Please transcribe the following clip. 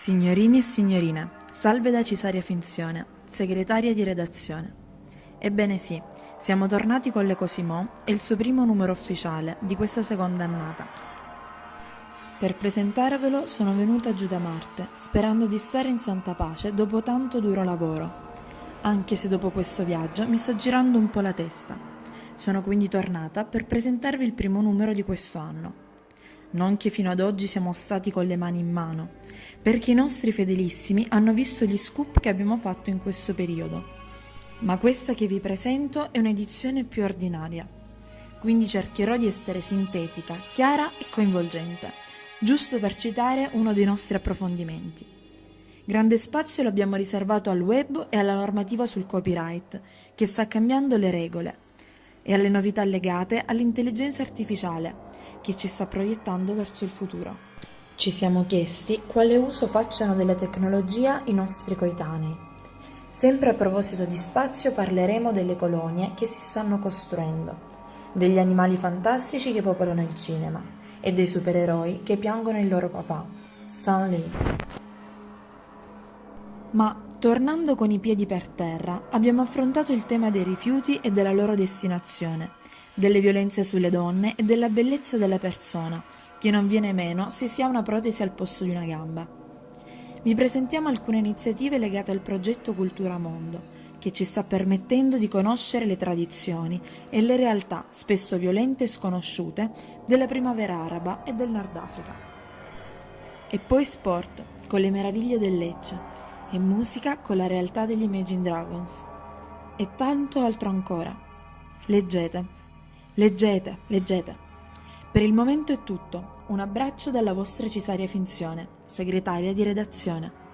Signorini e signorine, salve da Cisaria Finzione, segretaria di redazione. Ebbene sì, siamo tornati con le Cosimò e il suo primo numero ufficiale di questa seconda annata. Per presentarvelo sono venuta giù da Marte, sperando di stare in santa pace dopo tanto duro lavoro. Anche se dopo questo viaggio mi sta girando un po' la testa. Sono quindi tornata per presentarvi il primo numero di questo anno non che fino ad oggi siamo stati con le mani in mano, perché i nostri fedelissimi hanno visto gli scoop che abbiamo fatto in questo periodo. Ma questa che vi presento è un'edizione più ordinaria, quindi cercherò di essere sintetica, chiara e coinvolgente, giusto per citare uno dei nostri approfondimenti. Grande spazio l'abbiamo riservato al web e alla normativa sul copyright, che sta cambiando le regole, e alle novità legate all'intelligenza artificiale, che ci sta proiettando verso il futuro. Ci siamo chiesti quale uso facciano della tecnologia i nostri coetanei. Sempre a proposito di spazio parleremo delle colonie che si stanno costruendo, degli animali fantastici che popolano il cinema e dei supereroi che piangono il loro papà, Stan Lee. Ma tornando con i piedi per terra, abbiamo affrontato il tema dei rifiuti e della loro destinazione delle violenze sulle donne e della bellezza della persona, che non viene meno se si ha una protesi al posto di una gamba. Vi presentiamo alcune iniziative legate al progetto Cultura Mondo, che ci sta permettendo di conoscere le tradizioni e le realtà, spesso violente e sconosciute, della primavera araba e del Nord Africa. E poi sport, con le meraviglie del Lecce, e musica con la realtà degli Imagine Dragons. E tanto altro ancora. Leggete. Leggete, leggete. Per il momento è tutto. Un abbraccio dalla vostra Cisaria Finzione, segretaria di redazione.